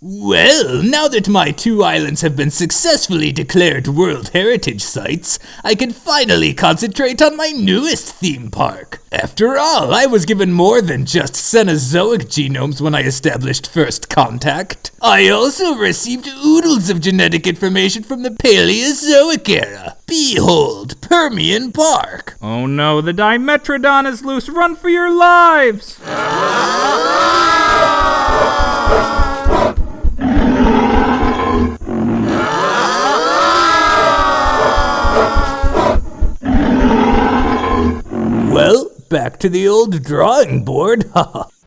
Well, now that my two islands have been successfully declared World Heritage Sites, I can finally concentrate on my newest theme park. After all, I was given more than just Cenozoic genomes when I established First Contact. I also received oodles of genetic information from the Paleozoic era. Behold, Permian Park. Oh no, the Dimetrodon is loose. Run for your lives! back to the old drawing board.